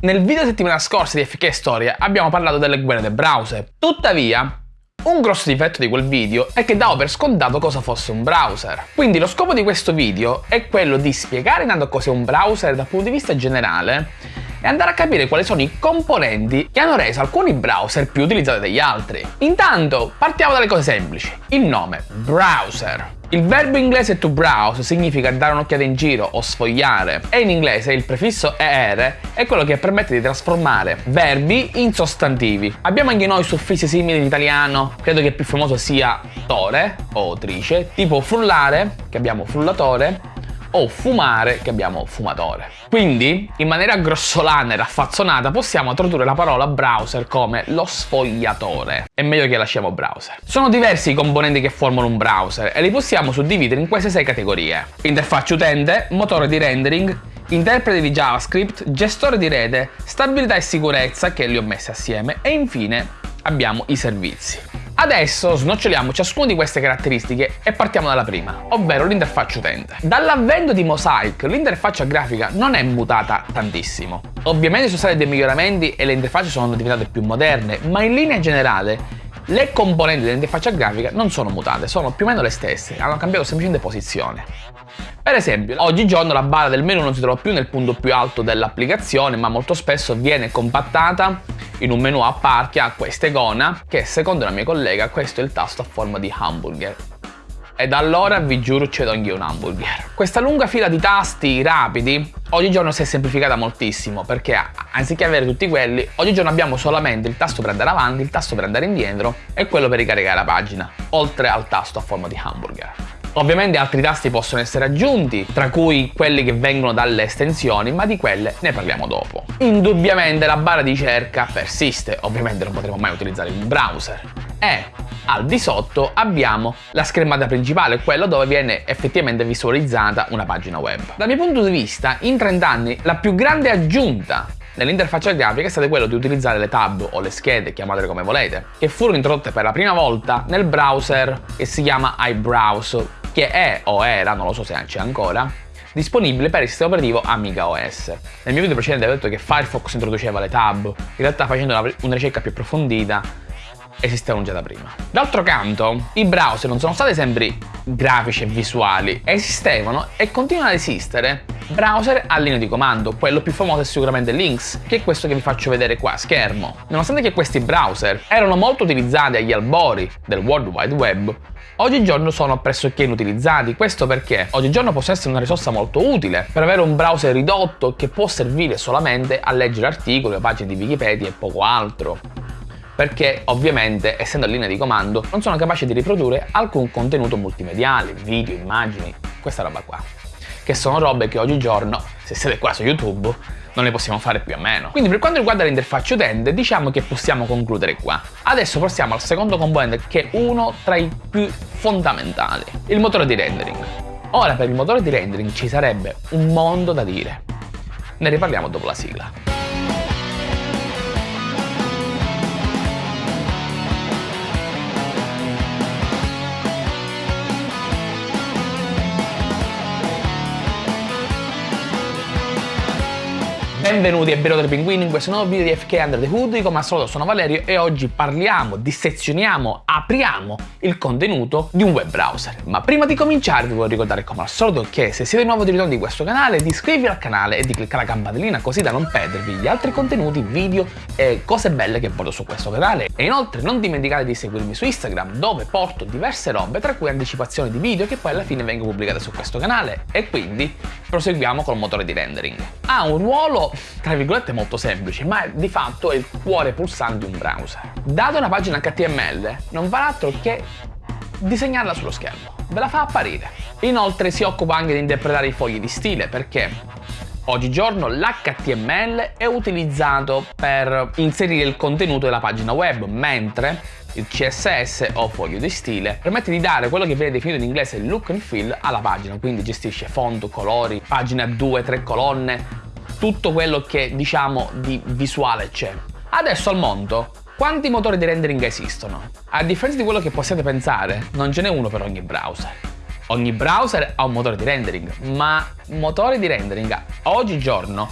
Nel video settimana scorsa di FK Storia abbiamo parlato delle guerre del browser. Tuttavia, un grosso difetto di quel video è che davo per scontato cosa fosse un browser. Quindi lo scopo di questo video è quello di spiegare intanto cos'è un browser dal punto di vista generale e andare a capire quali sono i componenti che hanno reso alcuni browser più utilizzati degli altri. Intanto partiamo dalle cose semplici. Il nome, browser. Il verbo inglese to browse significa dare un'occhiata in giro o sfogliare e in inglese il prefisso er è quello che permette di trasformare verbi in sostantivi. Abbiamo anche noi suffissi simili in italiano, credo che il più famoso sia tore o trice, tipo frullare, che abbiamo frullatore, o fumare che abbiamo fumatore. Quindi, in maniera grossolana e raffazzonata, possiamo tradurre la parola browser come lo sfogliatore. È meglio che lasciamo browser. Sono diversi i componenti che formano un browser e li possiamo suddividere in queste sei categorie. Interfaccia utente, motore di rendering, interprete di JavaScript, gestore di rete, stabilità e sicurezza, che li ho messi assieme, e infine abbiamo i servizi. Adesso snoccioliamo ciascuna di queste caratteristiche e partiamo dalla prima, ovvero l'interfaccia utente. Dall'avvento di Mosaic l'interfaccia grafica non è mutata tantissimo. Ovviamente sono stati dei miglioramenti e le interfacce sono diventate più moderne, ma in linea generale le componenti dell'interfaccia grafica non sono mutate, sono più o meno le stesse, hanno cambiato semplicemente posizione. Per esempio, oggigiorno la barra del menu non si trova più nel punto più alto dell'applicazione, ma molto spesso viene compattata in un menu a parte ha questa icona che secondo la mia collega questo è il tasto a forma di hamburger. E da allora vi giuro cedo anche un hamburger. Questa lunga fila di tasti rapidi oggigiorno si è semplificata moltissimo perché anziché avere tutti quelli, oggigiorno abbiamo solamente il tasto per andare avanti, il tasto per andare indietro e quello per ricaricare la pagina, oltre al tasto a forma di hamburger. Ovviamente altri tasti possono essere aggiunti, tra cui quelli che vengono dalle estensioni, ma di quelle ne parliamo dopo. Indubbiamente la barra di ricerca persiste, ovviamente non potremo mai utilizzare il browser. E al di sotto abbiamo la schermata principale, quella dove viene effettivamente visualizzata una pagina web. Dal mio punto di vista, in 30 anni, la più grande aggiunta nell'interfaccia grafica è stato quello di utilizzare le tab o le schede, chiamatele come volete, che furono introdotte per la prima volta nel browser che si chiama iBrowse che è o era, non lo so se c'è ancora, disponibile per il sistema operativo Amiga OS. Nel mio video precedente avevo detto che Firefox introduceva le tab, in realtà facendo una, una ricerca più approfondita esistevano già da prima. D'altro canto, i browser non sono stati sempre grafici e visuali, esistevano e continuano ad esistere browser a linea di comando, quello più famoso è sicuramente Lynx, che è questo che vi faccio vedere qua a schermo. Nonostante che questi browser erano molto utilizzati agli albori del World Wide Web, oggigiorno sono pressoché inutilizzati. Questo perché? Oggigiorno possono essere una risorsa molto utile per avere un browser ridotto che può servire solamente a leggere articoli pagine di Wikipedia e poco altro. Perché ovviamente essendo a linea di comando non sono capace di riprodurre alcun contenuto multimediale, video, immagini, questa roba qua. Che sono robe che oggigiorno, se siete qua su YouTube, non ne possiamo fare più a meno. Quindi per quanto riguarda l'interfaccia utente, diciamo che possiamo concludere qua. Adesso passiamo al secondo componente che è uno tra i più fondamentali, il motore di rendering. Ora per il motore di rendering ci sarebbe un mondo da dire. Ne riparliamo dopo la sigla. Benvenuti e benvenuti ai pinguini in questo nuovo video di FK Under the Hood, come al solito sono Valerio e oggi parliamo, dissezioniamo, apriamo il contenuto di un web browser. Ma prima di cominciare vi voglio ricordare come al solito che se siete nuovo di ritorno di questo canale di iscrivervi al canale e di cliccare la campanellina così da non perdervi gli altri contenuti, video e cose belle che porto su questo canale. E inoltre non dimenticate di seguirmi su Instagram dove porto diverse robe tra cui anticipazioni di video che poi alla fine vengono pubblicate su questo canale e quindi proseguiamo col motore di rendering. Ha un ruolo tra virgolette molto semplice, ma di fatto è il cuore pulsante di un browser. Data una pagina HTML, non fa altro che disegnarla sullo schermo, ve la fa apparire. Inoltre si occupa anche di interpretare i fogli di stile perché Oggigiorno l'HTML è utilizzato per inserire il contenuto della pagina web, mentre il CSS o foglio di stile permette di dare quello che viene definito in inglese look and feel alla pagina, quindi gestisce font, colori, pagina a due, tre colonne, tutto quello che diciamo di visuale c'è. Adesso al mondo, quanti motori di rendering esistono? A differenza di quello che possiate pensare, non ce n'è uno per ogni browser. Ogni browser ha un motore di rendering, ma motori di rendering oggigiorno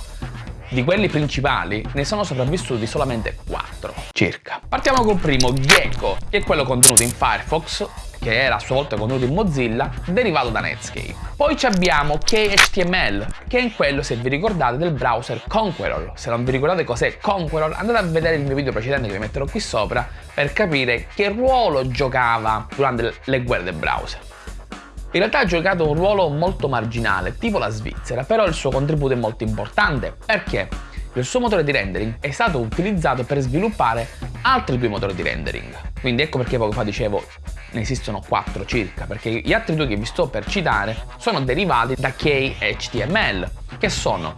di quelli principali ne sono sopravvissuti solamente 4 circa. Partiamo col primo, Gecko, che è quello contenuto in Firefox che era a sua volta contenuto in Mozilla, derivato da Netscape. Poi abbiamo KHTML, che è quello, se vi ricordate, del browser Conqueror. Se non vi ricordate cos'è Conqueror, andate a vedere il mio video precedente che vi metterò qui sopra per capire che ruolo giocava durante le guerre del browser. In realtà ha giocato un ruolo molto marginale, tipo la Svizzera, però il suo contributo è molto importante. Perché? Il suo motore di rendering è stato utilizzato per sviluppare altri due motori di rendering. Quindi ecco perché poco fa dicevo ne esistono 4 circa, perché gli altri due che vi sto per citare sono derivati da KHTML, che sono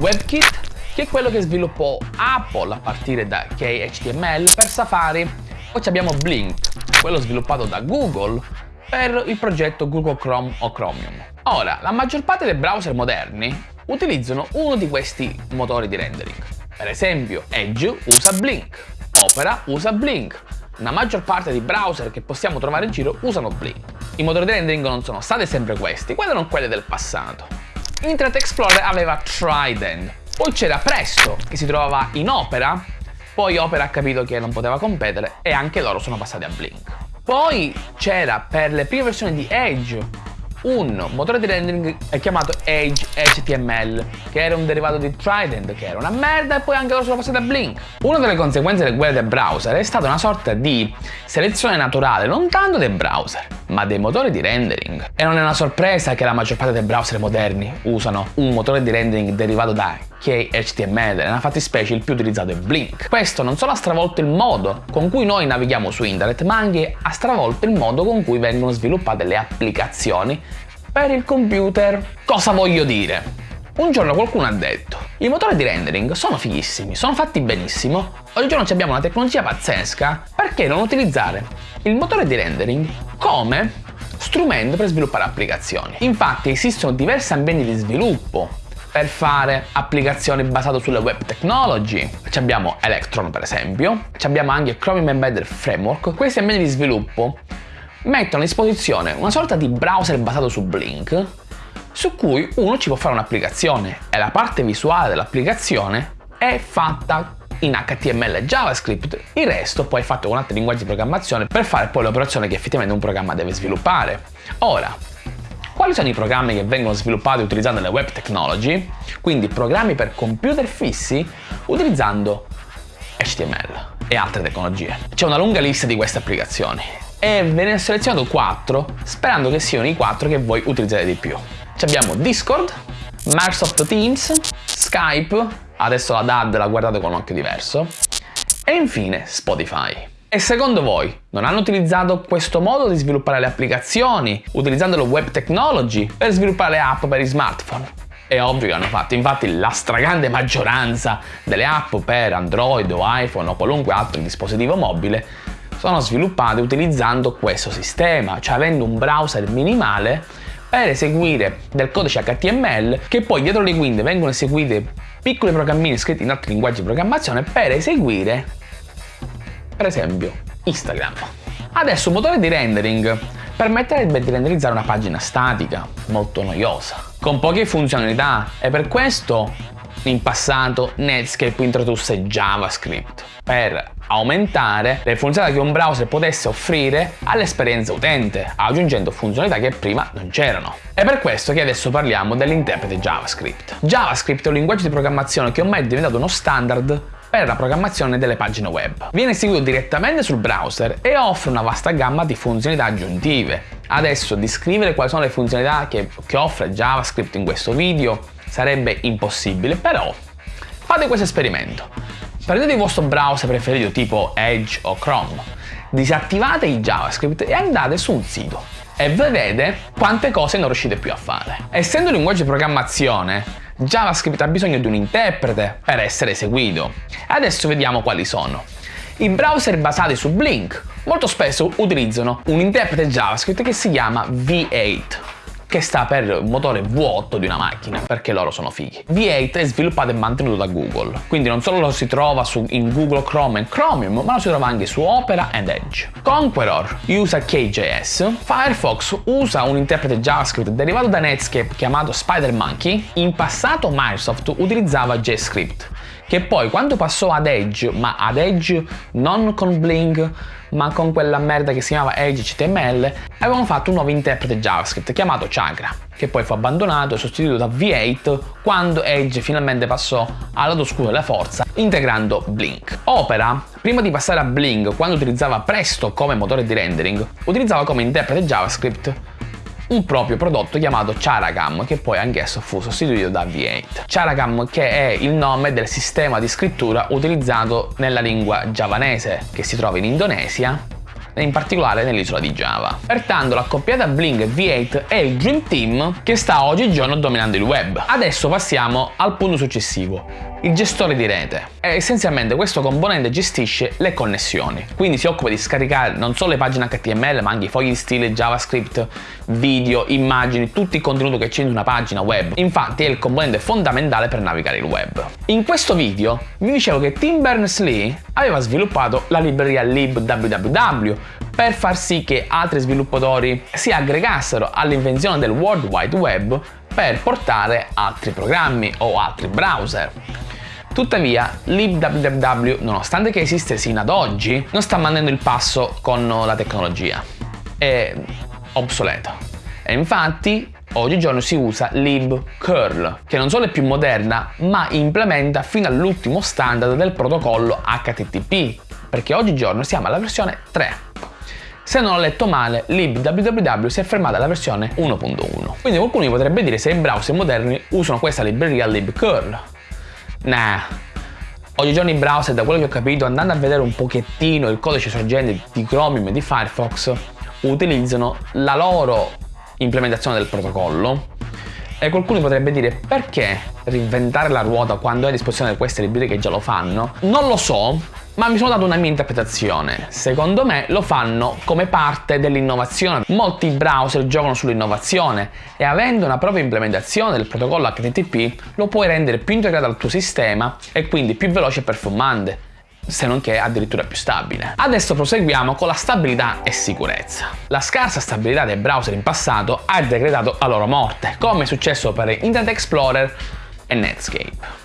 WebKit, che è quello che sviluppò Apple a partire da KHTML per Safari, poi abbiamo Blink, quello sviluppato da Google per il progetto Google Chrome o Chromium. Ora, la maggior parte dei browser moderni utilizzano uno di questi motori di rendering. Per esempio, Edge usa Blink, Opera usa Blink, la maggior parte dei browser che possiamo trovare in giro usano Blink. I motori di rendering non sono stati sempre questi, quelli erano quelli del passato. Internet Explorer aveva Trident, poi c'era Presto che si trovava in Opera, poi Opera ha capito che non poteva competere e anche loro sono passati a Blink. Poi c'era per le prime versioni di Edge un motore di rendering chiamato Edge HTML, che era un derivato di Trident, che era una merda, e poi anche loro sono passati a Blink. Una delle conseguenze del guerre del browser è stata una sorta di selezione naturale, non tanto dei browser, ma dei motori di rendering. E non è una sorpresa che la maggior parte dei browser moderni usano un motore di rendering derivato da KHTML, nella fattispecie il più utilizzato è Blink. Questo non solo ha stravolto il modo con cui noi navighiamo su internet, ma anche ha stravolto il modo con cui vengono sviluppate le applicazioni per il computer. Cosa voglio dire? Un giorno qualcuno ha detto i motori di rendering sono fighissimi, sono fatti benissimo, oggigiorno abbiamo una tecnologia pazzesca, perché non utilizzare il motore di rendering come strumento per sviluppare applicazioni? Infatti esistono diversi ambienti di sviluppo per fare applicazioni basate sulle web technology. Ci abbiamo Electron per esempio, ci abbiamo anche Chromium Embedded Framework. Questi ambienti di sviluppo mettono a disposizione una sorta di browser basato su Blink su cui uno ci può fare un'applicazione e la parte visuale dell'applicazione è fatta in HTML e JavaScript, il resto poi è fatto con altri linguaggi di programmazione per fare poi l'operazione che effettivamente un programma deve sviluppare. Ora, quali sono i programmi che vengono sviluppati utilizzando le web technology? Quindi programmi per computer fissi utilizzando HTML e altre tecnologie. C'è una lunga lista di queste applicazioni e ve ne ho selezionato 4 sperando che siano i 4 che voi utilizzate di più. Ci abbiamo Discord, Microsoft Teams, Skype, adesso la DAD la guardate con un occhio diverso, e infine Spotify. E secondo voi non hanno utilizzato questo modo di sviluppare le applicazioni utilizzando lo web technology per sviluppare le app per i smartphone? È ovvio che hanno fatto, infatti la stragrande maggioranza delle app per Android o iPhone o qualunque altro dispositivo mobile sono sviluppate utilizzando questo sistema, cioè avendo un browser minimale per eseguire del codice HTML che poi dietro le quinte vengono eseguite piccoli programmini scritti in altri linguaggi di programmazione per eseguire per esempio Instagram. Adesso un motore di rendering permetterebbe di renderizzare una pagina statica, molto noiosa, con poche funzionalità e per questo in passato Netscape introdusse JavaScript per aumentare le funzionalità che un browser potesse offrire all'esperienza utente, aggiungendo funzionalità che prima non c'erano. È per questo che adesso parliamo dell'interprete JavaScript. JavaScript è un linguaggio di programmazione che ormai è diventato uno standard per la programmazione delle pagine web. Viene eseguito direttamente sul browser e offre una vasta gamma di funzionalità aggiuntive. Adesso descrivere quali sono le funzionalità che, che offre JavaScript in questo video sarebbe impossibile, però fate questo esperimento. Prendete il vostro browser preferito tipo Edge o Chrome, disattivate il JavaScript e andate su un sito e vedete quante cose non riuscite più a fare. Essendo un linguaggio di programmazione, JavaScript ha bisogno di un interprete per essere eseguito. Adesso vediamo quali sono. I browser basati su Blink molto spesso utilizzano un interprete JavaScript che si chiama V8. Che sta per motore V8 di una macchina, perché loro sono fighi. V8 è sviluppato e mantenuto da Google, quindi non solo lo si trova su, in Google Chrome e Chromium, ma lo si trova anche su Opera ed Edge. Conqueror usa KJS, Firefox usa un interprete JavaScript derivato da Netscape chiamato SpiderMonkey, in passato Microsoft utilizzava JScript, che poi quando passò ad Edge, ma ad Edge non con Blink, ma con quella merda che si chiamava Edge HTML, avevano fatto un nuovo interprete JavaScript chiamato Chakra, che poi fu abbandonato e sostituito da V8 quando Edge finalmente passò al lato oscuro della forza integrando Blink. Opera, prima di passare a Blink quando utilizzava Presto come motore di rendering, utilizzava come interprete JavaScript un proprio prodotto chiamato Charagam che poi anch'esso fu sostituito da V8. Charagam che è il nome del sistema di scrittura utilizzato nella lingua giavanese che si trova in Indonesia in particolare nell'isola di Java. Pertanto l'accoppiata Bling V8 è il Dream Team che sta oggigiorno dominando il web. Adesso passiamo al punto successivo, il gestore di rete. E essenzialmente questo componente gestisce le connessioni, quindi si occupa di scaricare non solo le pagine HTML ma anche i fogli di stile, JavaScript, video, immagini, tutto il contenuto che c'è in una pagina web. Infatti è il componente fondamentale per navigare il web. In questo video vi dicevo che Tim Berners-Lee aveva sviluppato la libreria libwww per far sì che altri sviluppatori si aggregassero all'invenzione del World Wide Web per portare altri programmi o altri browser. Tuttavia, libwww, nonostante che esiste sino ad oggi, non sta mandando il passo con la tecnologia. È obsoleto. E infatti, oggigiorno si usa libcurl, che non solo è più moderna, ma implementa fino all'ultimo standard del protocollo HTTP, perché oggigiorno siamo alla versione 3. Se non ho letto male, libwww si è fermata alla versione 1.1. Quindi qualcuno mi potrebbe dire se i browser moderni usano questa libreria libcurl. Nah, oggigiorno i browser, da quello che ho capito, andando a vedere un pochettino il codice sorgente di Chromium e di Firefox, utilizzano la loro implementazione del protocollo e qualcuno potrebbe dire perché reinventare la ruota quando è a disposizione queste librerie che già lo fanno? Non lo so, ma mi sono dato una mia interpretazione. Secondo me lo fanno come parte dell'innovazione. Molti browser giocano sull'innovazione e avendo una propria implementazione del protocollo HTTP lo puoi rendere più integrato al tuo sistema e quindi più veloce e performante se non che addirittura più stabile. Adesso proseguiamo con la stabilità e sicurezza. La scarsa stabilità dei browser in passato ha decretato la loro morte, come è successo per Internet Explorer e Netscape.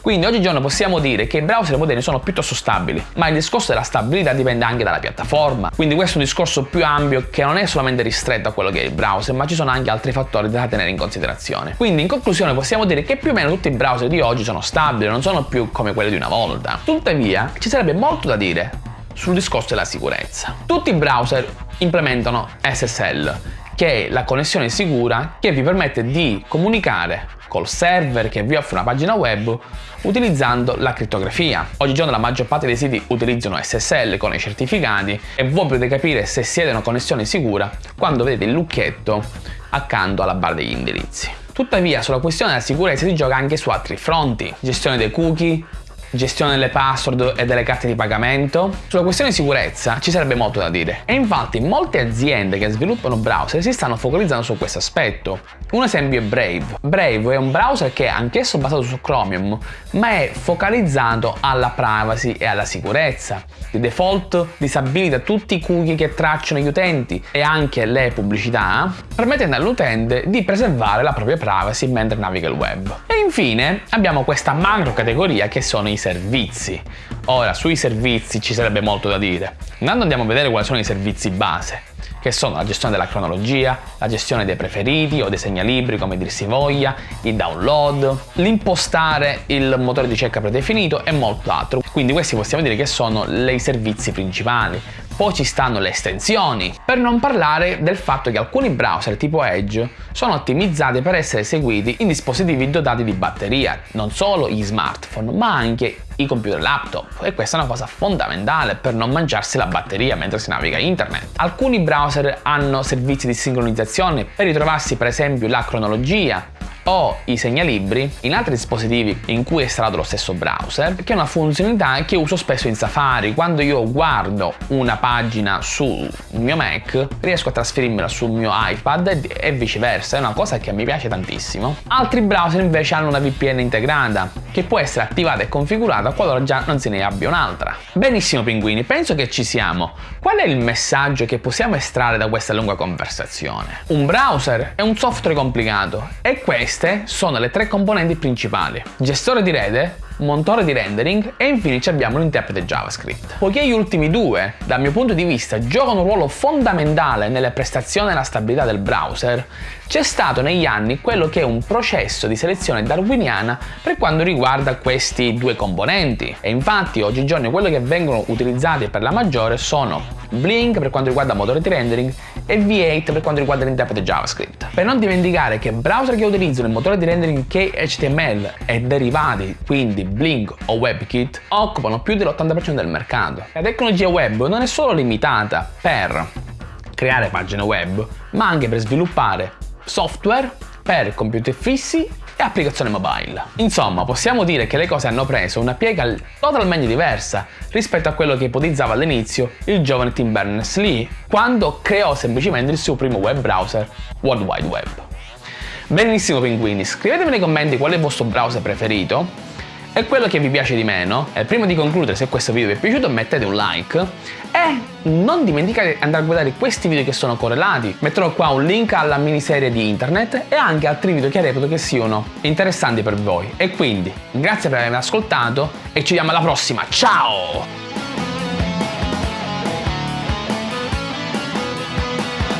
Quindi oggigiorno possiamo dire che i browser moderni sono piuttosto stabili, ma il discorso della stabilità dipende anche dalla piattaforma. Quindi questo è un discorso più ampio che non è solamente ristretto a quello che è il browser, ma ci sono anche altri fattori da tenere in considerazione. Quindi in conclusione possiamo dire che più o meno tutti i browser di oggi sono stabili, non sono più come quelli di una volta. Tuttavia ci sarebbe molto da dire sul discorso della sicurezza. Tutti i browser implementano SSL, che è la connessione sicura che vi permette di comunicare col server che vi offre una pagina web utilizzando la crittografia. Oggigiorno la maggior parte dei siti utilizzano SSL con i certificati e voi potete capire se siete una connessione sicura quando vedete il lucchetto accanto alla barra degli indirizzi. Tuttavia sulla questione della sicurezza si gioca anche su altri fronti, gestione dei cookie, gestione delle password e delle carte di pagamento. Sulla questione di sicurezza ci sarebbe molto da dire e infatti molte aziende che sviluppano browser si stanno focalizzando su questo aspetto. Un esempio è Brave. Brave è un browser che è anch'esso basato su Chromium ma è focalizzato alla privacy e alla sicurezza. Di default disabilita tutti i cookie che tracciano gli utenti e anche le pubblicità, permettendo all'utente di preservare la propria privacy mentre naviga il web. E infine abbiamo questa macro categoria che sono i servizi. Ora, sui servizi ci sarebbe molto da dire. Intanto andiamo a vedere quali sono i servizi base, che sono la gestione della cronologia, la gestione dei preferiti o dei segnalibri come dir si voglia, il download, l'impostare il motore di ricerca predefinito e molto altro. Quindi questi possiamo dire che sono i servizi principali poi ci stanno le estensioni, per non parlare del fatto che alcuni browser tipo Edge sono ottimizzati per essere eseguiti in dispositivi dotati di batteria, non solo gli smartphone, ma anche i computer laptop e questa è una cosa fondamentale per non mangiarsi la batteria mentre si naviga internet. Alcuni browser hanno servizi di sincronizzazione per ritrovarsi per esempio la cronologia o i segnalibri in altri dispositivi in cui è installato lo stesso browser, che è una funzionalità che uso spesso in Safari. Quando io guardo una pagina sul mio Mac, riesco a trasferirmela sul mio iPad e viceversa, è una cosa che mi piace tantissimo. Altri browser invece hanno una VPN integrata, che può essere attivata e configurata qualora già non se ne abbia un'altra. Benissimo pinguini, penso che ci siamo. Qual è il messaggio che possiamo estrarre da questa lunga conversazione? Un browser è un software complicato e queste sono le tre componenti principali. Gestore di rete, motore di rendering e infine abbiamo l'interprete JavaScript. Poiché gli ultimi due, dal mio punto di vista, giocano un ruolo fondamentale nelle prestazioni e la stabilità del browser, c'è stato negli anni quello che è un processo di selezione darwiniana per quanto riguarda questi due componenti e infatti oggigiorno quello che vengono utilizzati per la maggiore sono Blink per quanto riguarda motore di rendering e V8 per quanto riguarda l'interprete JavaScript. Per non dimenticare che browser che utilizzano il motore di rendering che HTML e derivati, quindi Blink o WebKit, occupano più dell'80% del mercato. La tecnologia web non è solo limitata per creare pagine web, ma anche per sviluppare software per computer fissi e applicazione mobile. Insomma, possiamo dire che le cose hanno preso una piega totalmente diversa rispetto a quello che ipotizzava all'inizio il giovane Tim Berners-Lee quando creò semplicemente il suo primo web browser, World Wide Web. Benissimo pinguini, scrivetemi nei commenti qual è il vostro browser preferito e quello che vi piace di meno. E prima di concludere, se questo video vi è piaciuto mettete un like e non dimenticate di andare a guardare questi video che sono correlati. Metterò qua un link alla miniserie di internet e anche altri video che reputo che siano interessanti per voi. E quindi, grazie per avermi ascoltato e ci vediamo alla prossima. Ciao!